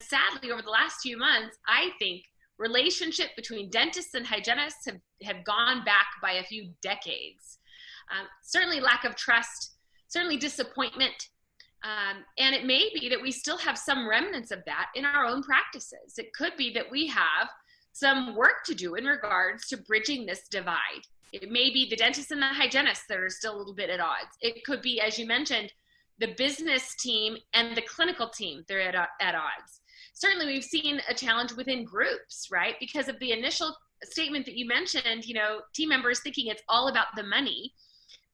sadly, over the last few months, I think relationship between dentists and hygienists have, have gone back by a few decades. Um, certainly lack of trust, certainly disappointment, um, and it may be that we still have some remnants of that in our own practices. It could be that we have some work to do in regards to bridging this divide. It may be the dentists and the hygienists that are still a little bit at odds. It could be, as you mentioned, the business team and the clinical team, they're at, at odds. Certainly we've seen a challenge within groups, right? Because of the initial statement that you mentioned, you know, team members thinking it's all about the money.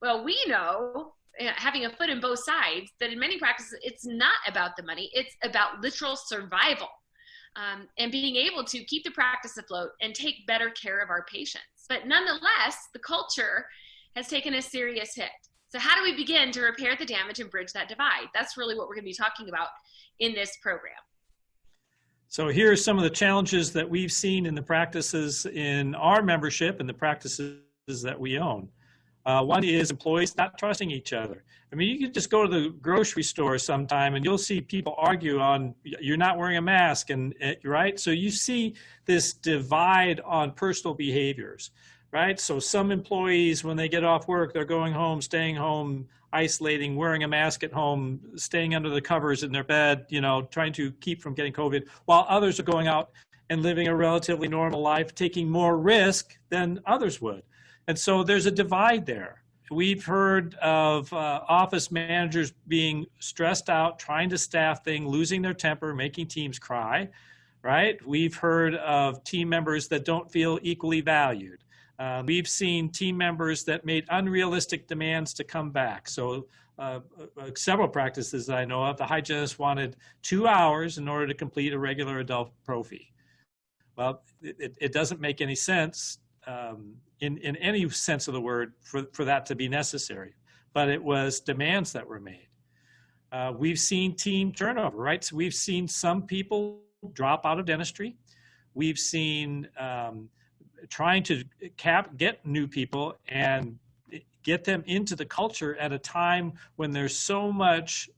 Well, we know, eh, having a foot in both sides, that in many practices, it's not about the money, it's about literal survival. Um, and being able to keep the practice afloat and take better care of our patients. But nonetheless, the culture has taken a serious hit. So how do we begin to repair the damage and bridge that divide? That's really what we're going to be talking about in this program. So here are some of the challenges that we've seen in the practices in our membership and the practices that we own. Uh, one is employees not trusting each other. I mean, you can just go to the grocery store sometime and you'll see people argue on you're not wearing a mask and eh, right. So you see this divide on personal behaviors right? So some employees, when they get off work, they're going home, staying home, isolating, wearing a mask at home, staying under the covers in their bed, you know, trying to keep from getting COVID, while others are going out and living a relatively normal life, taking more risk than others would. And so there's a divide there. We've heard of uh, office managers being stressed out, trying to staff things, losing their temper, making teams cry, right? We've heard of team members that don't feel equally valued. Uh, we've seen team members that made unrealistic demands to come back. So uh, uh, several practices that I know of, the hygienist wanted two hours in order to complete a regular adult prophy. Well, it, it doesn't make any sense um, in, in any sense of the word for, for that to be necessary, but it was demands that were made. Uh, we've seen team turnover, right? So we've seen some people drop out of dentistry. We've seen um, trying to cap get new people and get them into the culture at a time when there's so much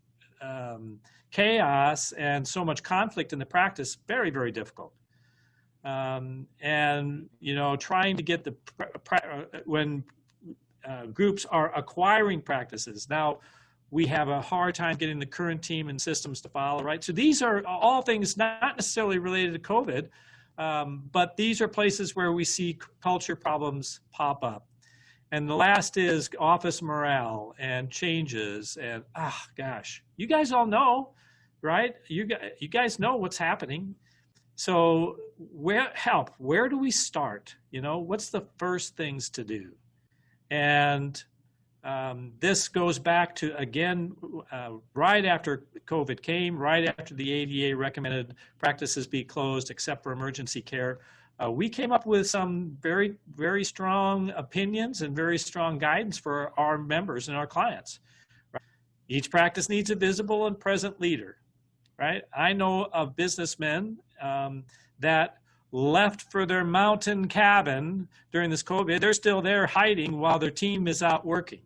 um, chaos and so much conflict in the practice very very difficult um, and you know trying to get the when uh, groups are acquiring practices now we have a hard time getting the current team and systems to follow right so these are all things not necessarily related to covid um, but these are places where we see culture problems pop up. And the last is office morale and changes. And ah, gosh, you guys all know, right? You, you guys know what's happening. So where help, where do we start? You know, what's the first things to do? And um, this goes back to, again, uh, right after COVID came, right after the ADA recommended practices be closed except for emergency care. Uh, we came up with some very, very strong opinions and very strong guidance for our members and our clients. Each practice needs a visible and present leader, right? I know of businessmen um, that left for their mountain cabin during this COVID. They're still there hiding while their team is out working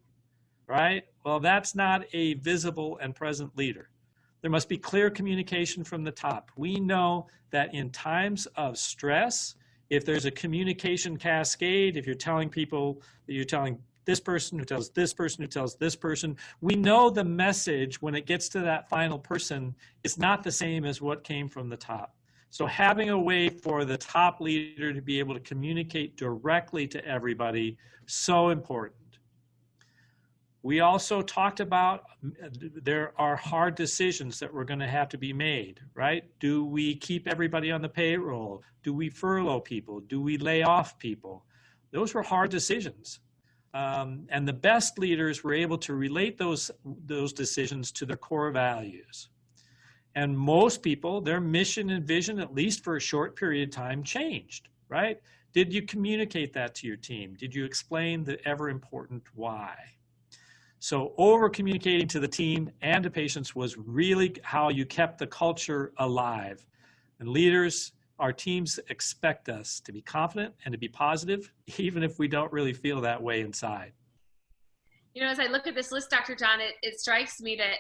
right? Well, that's not a visible and present leader. There must be clear communication from the top. We know that in times of stress, if there's a communication cascade, if you're telling people that you're telling this person who tells this person who tells this person, we know the message when it gets to that final person is not the same as what came from the top. So having a way for the top leader to be able to communicate directly to everybody, so important. We also talked about there are hard decisions that we're going to have to be made, right? Do we keep everybody on the payroll? Do we furlough people? Do we lay off people? Those were hard decisions. Um, and the best leaders were able to relate those, those decisions to their core values. And most people, their mission and vision, at least for a short period of time, changed, right? Did you communicate that to your team? Did you explain the ever important why? So over communicating to the team and to patients was really how you kept the culture alive. And leaders, our teams expect us to be confident and to be positive, even if we don't really feel that way inside. You know, as I look at this list, Dr. John, it, it strikes me that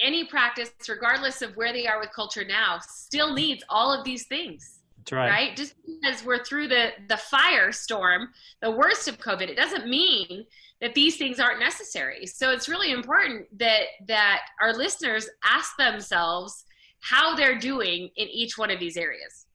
any practice, regardless of where they are with culture now, still needs all of these things. That's right. Right? Just because we're through the the firestorm, the worst of COVID, it doesn't mean that these things aren't necessary. So it's really important that that our listeners ask themselves how they're doing in each one of these areas.